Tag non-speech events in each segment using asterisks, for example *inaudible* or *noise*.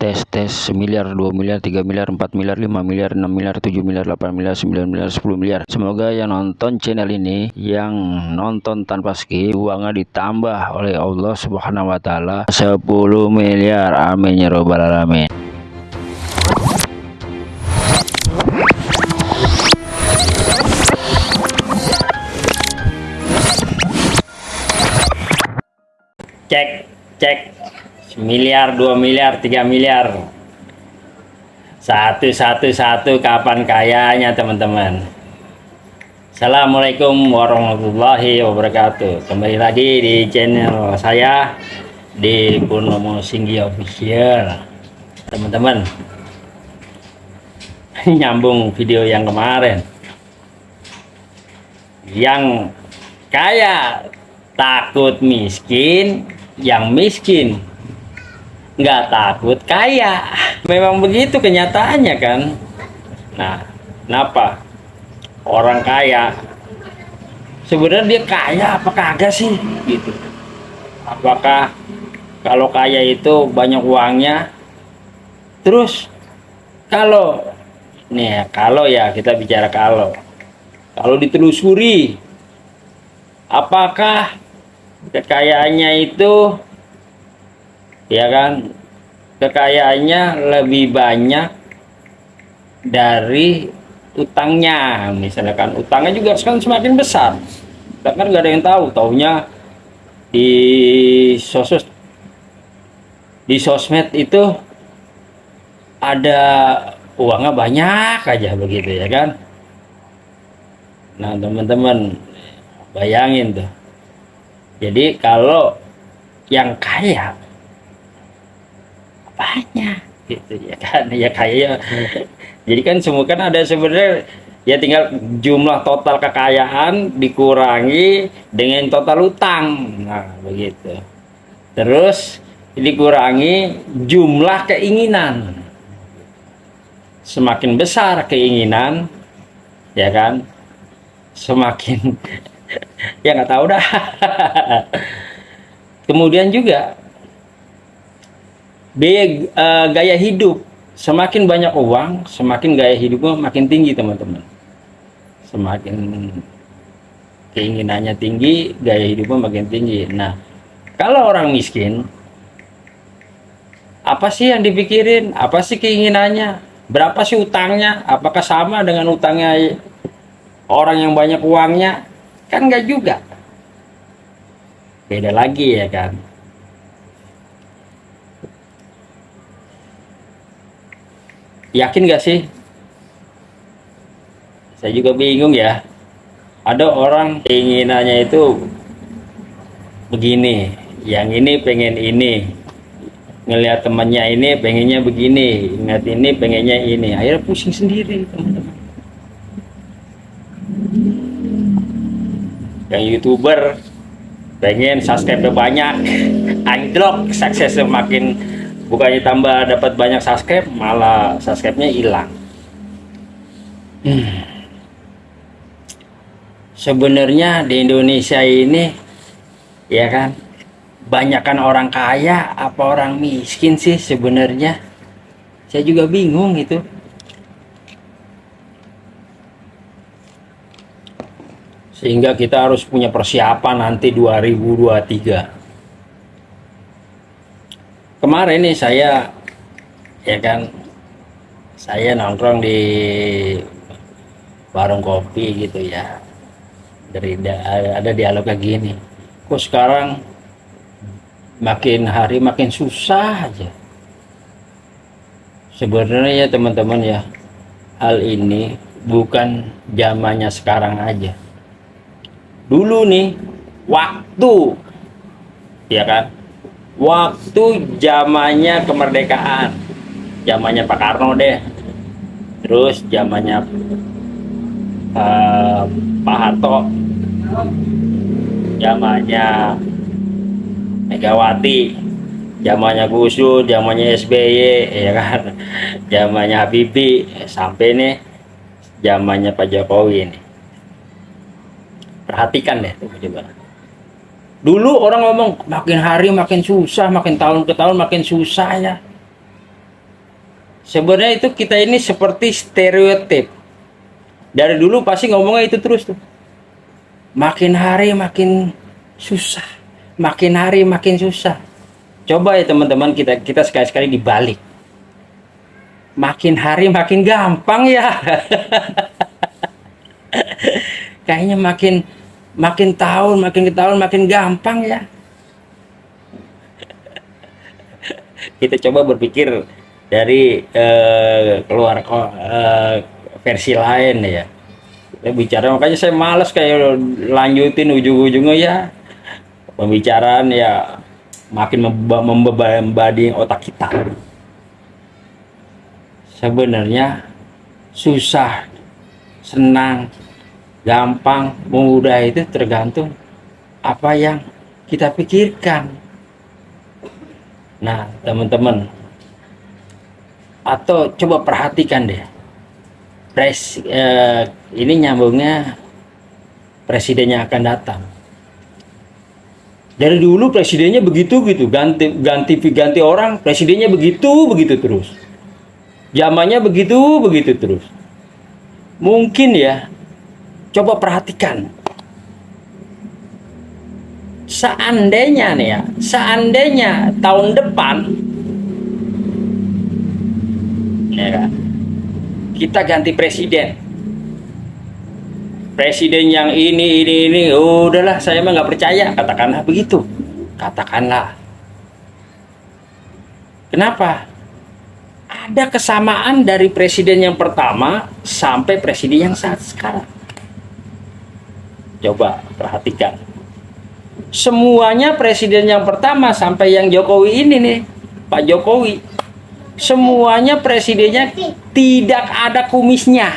tes tes semiliar 2 miliar 3 miliar 4 miliar 5 miliar 6 miliar 7 miliar 8 miliar 9 miliar 10 miliar. Semoga yang nonton channel ini yang nonton tanpa skip uangnya ditambah oleh Allah subhanahu wa ta'ala. 10 miliar. Amin ya robbal alamin. Cek cek miliar dua miliar tiga miliar. Satu satu satu kapan kayanya teman-teman? Assalamualaikum warahmatullahi wabarakatuh. Kembali lagi di channel saya di Purnomo Singgi Official. Teman-teman *laughs* nyambung video yang kemarin. Yang kaya takut miskin yang miskin nggak takut kaya. Memang begitu kenyataannya kan? Nah kenapa? Orang kaya. Sebenarnya dia kaya apa kagak sih? Gitu. Apakah kalau kaya itu banyak uangnya? Terus kalau nih ya, kalau ya kita bicara kalau. Kalau ditelusuri apakah kekayaannya itu ya kan? Kekayaannya lebih banyak dari utangnya. Misalkan utangnya juga kan semakin besar. Kita kan nggak ada yang tahu taunya di sosmed di sosmed itu ada uangnya banyak aja begitu ya kan? Nah teman-teman bayangin tuh. Jadi kalau yang kaya banyak gitu ya kan ya kaya jadi kan semua kan ada sebenarnya ya tinggal jumlah total kekayaan dikurangi dengan total utang. Nah begitu. Terus dikurangi jumlah keinginan. Semakin besar keinginan ya kan? Semakin *laughs* ya nggak tahu dah. *laughs* Kemudian juga biaya uh, gaya hidup. Semakin banyak uang semakin gaya hidupnya makin tinggi teman-teman. Semakin keinginannya tinggi gaya hidupnya makin tinggi. Nah kalau orang miskin apa sih yang dipikirin? Apa sih keinginannya? Berapa sih utangnya? Apakah sama dengan utangnya orang yang banyak uangnya? Kan enggak juga. Beda lagi ya kan yakin gak sih? Saya juga bingung ya. Ada orang keinginannya itu begini yang ini pengen ini. Ngelihat temannya ini pengennya begini ingat ini pengennya ini. Akhirnya pusing sendiri teman-teman. Yang youtuber pengen subscribe banyak. *laughs* Anjlok suksesnya makin bukannya tambah dapat banyak subscribe malah subscribe-nya hilang. Hmm. sebenarnya di Indonesia ini ya kan banyakkan orang kaya apa orang miskin sih sebenarnya? Saya juga bingung itu sehingga kita harus punya persiapan nanti 2023 kemarin nih saya ya kan saya nongkrong di warung kopi gitu ya. Dari ada dialog kayak gini kok sekarang makin hari makin susah aja. Sebenarnya ya teman-teman ya hal ini bukan zamannya sekarang aja. Dulu nih waktu ya kan waktu zamannya kemerdekaan. Zamannya Pak Karno deh. Terus zamannya uh, Pak Harto. Zamannya Megawati. Zamannya Gus Dur zamannya SBY ya kan? Zamannya Habibie sampai nih zamannya Pak Jokowi ini. Perhatikan deh coba Dulu orang ngomong makin hari makin susah, makin tahun ke tahun makin susah ya. sebenarnya itu kita ini seperti stereotip. Dari dulu pasti ngomongnya itu terus tuh. Makin hari makin susah makin hari makin susah. Coba ya teman-teman kita kita sekali-sekali dibalik. Makin hari makin gampang ya. *laughs* Kayaknya makin makin tahun makin tahun makin gampang ya. Kita coba berpikir dari uh, keluar uh, versi lain ya. Kita bicara makanya saya males kayak lanjutin ujung-ujungnya ya. Pembicaraan ya makin membebani otak kita. Sebenarnya susah senang gampang mudah itu tergantung apa yang kita pikirkan. Nah teman-teman atau coba perhatikan deh. Pres eh, ini nyambungnya presidennya akan datang. Dari dulu presidennya begitu gitu ganti ganti ganti orang presidennya begitu begitu terus. Zamannya begitu begitu terus. Mungkin ya coba perhatikan. Seandainya nih ya seandainya tahun depan ya kita ganti presiden. Presiden yang ini ini ini udahlah saya mah nggak percaya. Katakanlah begitu. Katakanlah. Kenapa? Ada kesamaan dari presiden yang pertama sampai presiden yang saat sekarang coba perhatikan. Semuanya presiden yang pertama sampai yang Jokowi ini nih Pak Jokowi. Semuanya presidennya tidak ada kumisnya.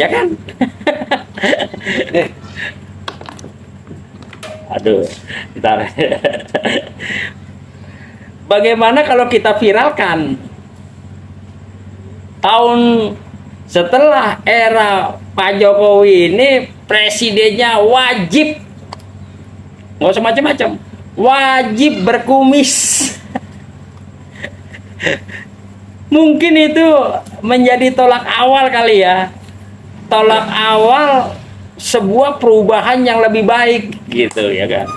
Ya kan? *laughs* Aduh kita bagaimana kalau kita viralkan? Tahun setelah era Pak Jokowi ini presidennya wajib nggak usah macam-macam wajib berkumis. *laughs* Mungkin itu menjadi tolak awal kali ya. Tolak awal sebuah perubahan yang lebih baik gitu ya kan?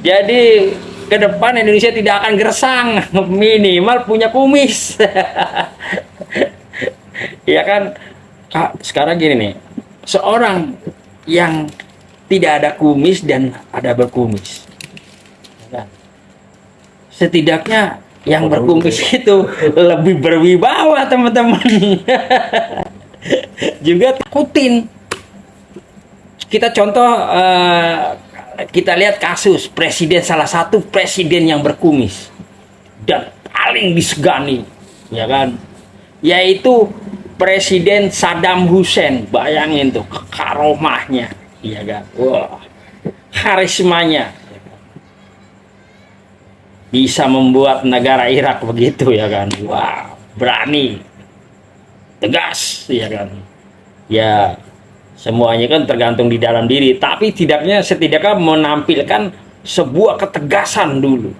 Jadi ke depan Indonesia tidak akan gersang *laughs* minimal punya kumis *laughs* ya kan? Kak, sekarang gini nih. Seorang yang tidak ada kumis dan ada berkumis. Ya kan? setidaknya yang berkumis itu lebih berwibawa teman-teman. *laughs* Juga takutin. Kita contoh uh, kita lihat kasus presiden salah satu presiden yang berkumis. Dan paling disegani ya kan? Yaitu presiden Saddam Hussein. Bayangin tuh karomahnya ya kan? Wah karismanya. Bisa membuat negara Irak begitu ya kan? Wah berani. Tegas ya kan? Ya semuanya kan tergantung di dalam diri. Tapi tidaknya setidaknya menampilkan sebuah ketegasan dulu.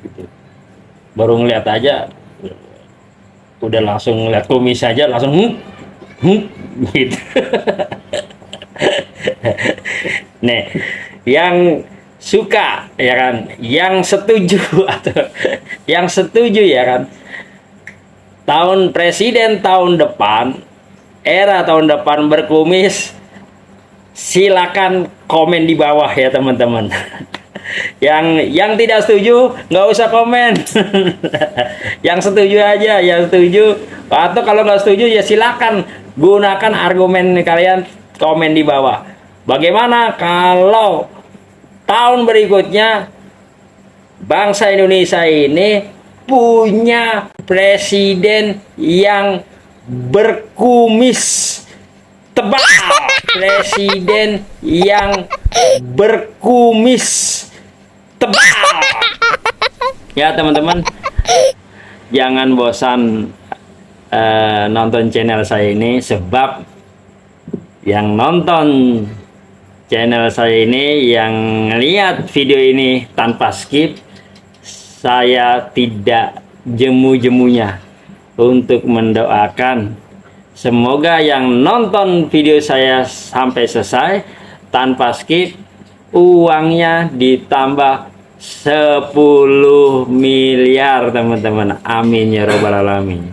Gitu. baru ngeliat aja udah langsung ngeliat kumis saja langsung hmm, hmm, gitu. *laughs* Nih yang suka ya kan? Yang setuju *laughs* atau yang setuju ya kan? Tahun presiden tahun depan era tahun depan berkumis silakan komen di bawah ya teman-teman *laughs* yang yang tidak setuju nggak usah komen. *laughs* Yang setuju aja yang setuju. Atau kalau nggak setuju ya silakan gunakan argumen kalian komen di bawah. Bagaimana kalau tahun berikutnya bangsa Indonesia ini punya presiden yang berkumis tebal? Presiden yang berkumis tebal. Ya teman-teman. Jangan bosan uh, nonton channel saya ini sebab yang nonton channel saya ini yang lihat video ini tanpa skip saya tidak jemu-jemunya untuk mendoakan. Semoga yang nonton video saya sampai selesai tanpa skip uangnya ditambah 10 miliar teman-teman. Amin ya robbal alamin.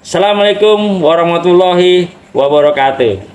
Assalamualaikum warahmatullahi wabarakatuh